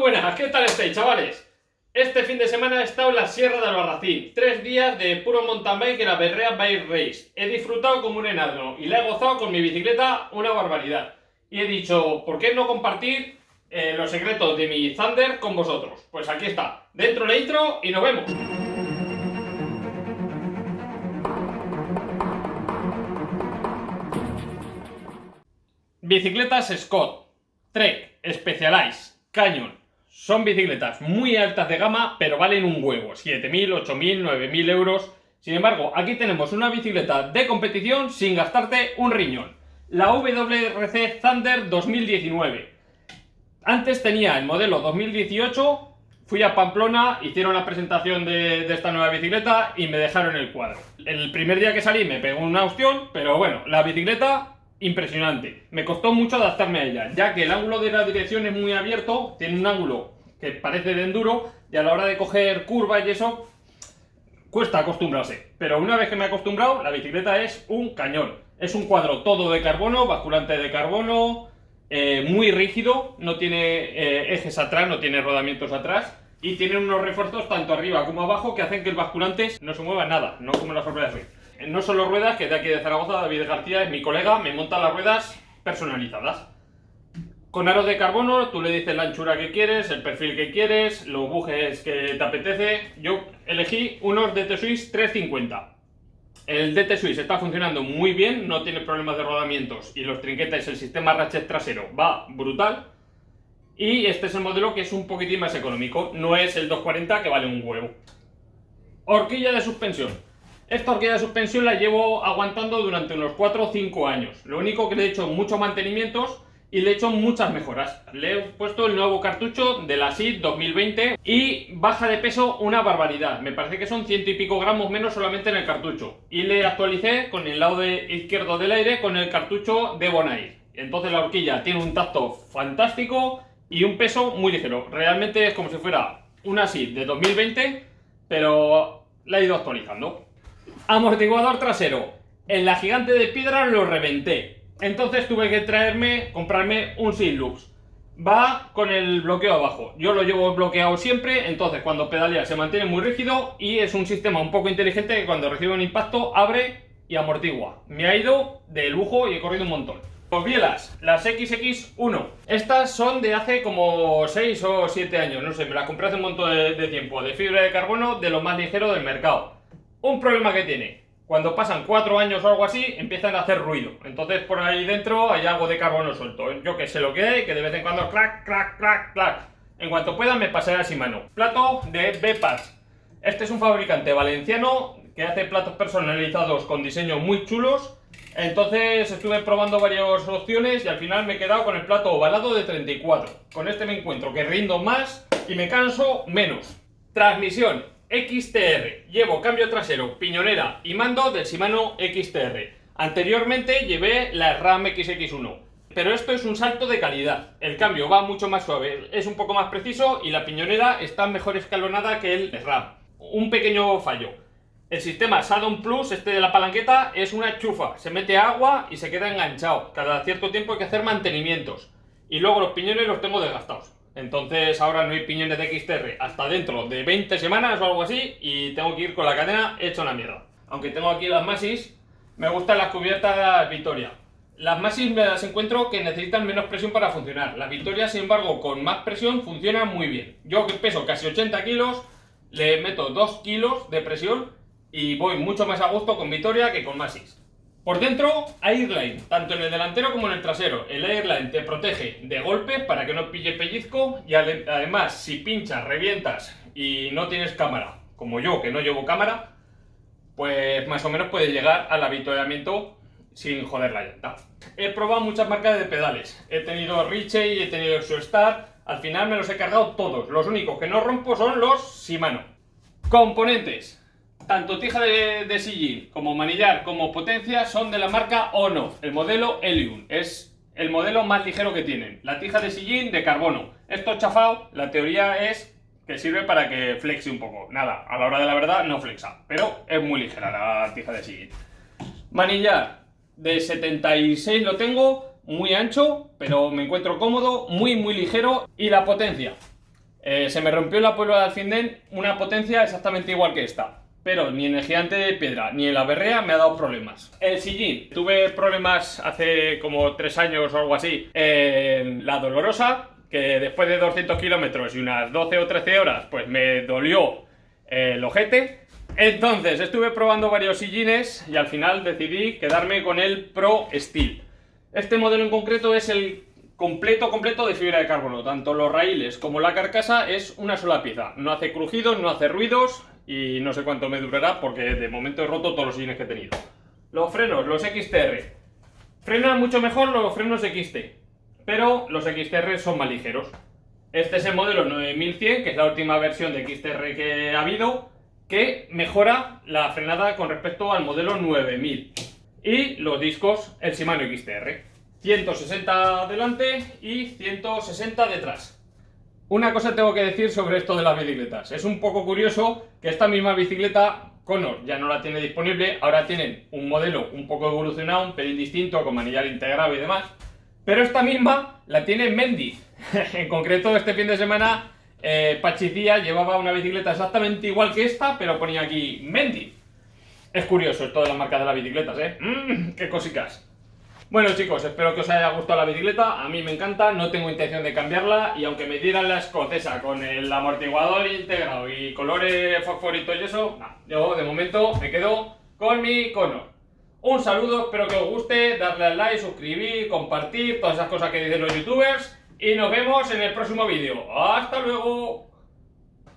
buenas, ¿qué tal estáis, chavales? Este fin de semana he estado en la Sierra de Albarracín. Tres días de puro mountain bike en la Berrea Bike Race. He disfrutado como un enano y la he gozado con mi bicicleta una barbaridad. Y he dicho, ¿por qué no compartir eh, los secretos de mi Thunder con vosotros? Pues aquí está, dentro la intro y nos vemos. Bicicletas Scott, Trek, Specialized, Canyon. Son bicicletas muy altas de gama, pero valen un huevo. 7.000, 8.000, 9.000 euros. Sin embargo, aquí tenemos una bicicleta de competición sin gastarte un riñón. La WRC Thunder 2019. Antes tenía el modelo 2018, fui a Pamplona, hicieron la presentación de, esta nueva bicicleta y me dejaron el cuadro. El primer día que salí me pegó una opción, pero bueno, la bicicleta impresionante. Me costó mucho adaptarme a ella, ya que el ángulo de la dirección es muy abierto, tiene un ángulo que parece de enduro, y a la hora de coger curvas y eso, cuesta acostumbrarse. Pero una vez que me he acostumbrado, la bicicleta es un cañón. Es un cuadro todo de carbono, basculante de carbono, eh, muy rígido, no tiene eh, ejes atrás, no tiene rodamientos atrás, y tiene unos refuerzos tanto arriba como abajo que hacen que el basculante no se mueva nada, no como la sorpresa de no solo ruedas, que de aquí de Zaragoza, David García es mi colega, me monta las ruedas personalizadas. Con aros de carbono, tú le dices la anchura que quieres, el perfil que quieres, los bujes que te apetece. Yo elegí unos DT Swiss 350. El DT Swiss está funcionando muy bien, no tiene problemas de rodamientos y los trinquetes, el sistema ratchet trasero va brutal. Y este es el modelo que es un poquitín más económico, no es el 240 que vale un huevo. Horquilla de suspensión. Esta horquilla de suspensión la llevo aguantando durante unos 4 o 5 años. Lo único que le he hecho muchos mantenimientos y le he hecho muchas mejoras. Le he puesto el nuevo cartucho de la SID 2020 y baja de peso una barbaridad. Me parece que son ciento y pico gramos menos solamente en el cartucho. Y le actualicé con el lado de izquierdo del aire con el cartucho de Bonaire. Entonces la horquilla tiene un tacto fantástico y un peso muy ligero. Realmente es como si fuera una SID de 2020, pero la he ido actualizando. Amortiguador trasero. En la gigante de piedra lo reventé. Entonces tuve que traerme, comprarme un Sinlux. Va con el bloqueo abajo. Yo lo llevo bloqueado siempre, entonces cuando pedalea se mantiene muy rígido y es un sistema un poco inteligente que cuando recibe un impacto abre y amortigua. Me ha ido de lujo y he corrido un montón. Bielas, las XX1. Estas son de hace como 6 o 7 años, no sé, me las compré hace un montón de, de tiempo. De fibra de carbono, de lo más ligero del mercado. Un problema que tiene, cuando pasan cuatro años o algo así, empiezan a hacer ruido. Entonces por ahí dentro hay algo de carbono suelto. Yo que sé lo que hay, que de vez en cuando clac, clac, clac, clac. En cuanto pueda me pasaré a mano. Plato de Bepas. Este es un fabricante valenciano que hace platos personalizados con diseños muy chulos. Entonces estuve probando varias opciones y al final me he quedado con el plato ovalado de 34. Con este me encuentro que rindo más y me canso menos. Transmisión XTR. Llevo cambio trasero, piñonera y mando del Shimano XTR. Anteriormente llevé la RAM XX1. Pero esto es un salto de calidad. El cambio va mucho más suave, es un poco más preciso y la piñonera está mejor escalonada que el RAM. Un pequeño fallo. El sistema Saddon Plus, este de la palanqueta, es una chufa. Se mete agua y se queda enganchado. Cada cierto tiempo hay que hacer mantenimientos. Y luego los piñones los tengo desgastados. Entonces ahora no hay piñones de XTR hasta dentro de 20 semanas o algo así y tengo que ir con la cadena hecha una mierda. Aunque tengo aquí las Masis, me gustan las cubiertas Victoria. Las Masis me las encuentro que necesitan menos presión para funcionar. Las Victoria, sin embargo, con más presión funcionan muy bien. Yo que peso casi 80 kilos, le meto 2 kilos de presión y voy mucho más a gusto con Victoria que con Masis. Por dentro, Airline, tanto en el delantero como en el trasero. El Airline te protege de golpes para que no pille pellizco y además si pinchas, revientas y no tienes cámara, como yo que no llevo cámara, pues más o menos puedes llegar al avituallamiento sin joder la llanta. He probado muchas marcas de pedales. He tenido Richey, he tenido Star. Al final me los he cargado todos. Los únicos que no rompo son los Shimano. Componentes. Tanto tija de, sillín como manillar como potencia son de la marca Ono, el modelo Helium. Es el modelo más ligero que tienen. La tija de sillín de carbono. Esto chafado, la teoría es que sirve para que flexe un poco. Nada, a la hora de la verdad no flexa, pero es muy ligera la tija de sillín. Manillar de 76 lo tengo, muy ancho, pero me encuentro cómodo, muy muy ligero. Y la potencia, Eh, se me rompió la Puebla de Alfindén una potencia exactamente igual que esta. Pero ni en el gigante de piedra ni en la berrea me ha dado problemas. El sillín, tuve problemas hace como 3 años o algo así en la dolorosa, que después de 200 kilómetros y unas 12 o 13 horas, pues me dolió el ojete. Entonces estuve probando varios sillines y al final decidí quedarme con el Pro Steel. Este modelo en concreto es el completo, completo de fibra de carbono. Tanto los raíles como la carcasa es una sola pieza. No hace crujidos, no hace ruidos y no sé cuánto me durará porque de momento he roto todos los sillines que he tenido. Los frenos, los XTR. Frenan mucho mejor los frenos XT, pero los XTR son más ligeros. Este es el modelo 9100, que es la última versión de XTR que ha habido, que mejora la frenada con respecto al modelo 9000. Y los discos, el Shimano XTR. 160 delante y 160 detrás. Una cosa tengo que decir sobre esto de las bicicletas. Es un poco curioso que esta misma bicicleta Conor ya no la tiene disponible, ahora tienen un modelo un poco evolucionado, un pelín distinto, con manillar integrado y demás, pero esta misma la tiene Mendy. en concreto, este fin de semana eh, Pachicía llevaba una bicicleta exactamente igual que esta, pero ponía aquí Mendy. Es curioso esto de las marcas de las bicicletas, ¿eh? Mm, ¡Qué cosicas! Bueno chicos, espero que os haya gustado la bicicleta, a mí me encanta, no tengo intención de cambiarla y aunque me dieran la escocesa con el amortiguador integrado y colores fosforitos y eso, yo de momento me quedo con mi cono. Un saludo, espero que os guste, darle al like, suscribir, compartir, todas esas cosas que dicen los youtubers y nos vemos en el próximo vídeo. ¡Hasta luego!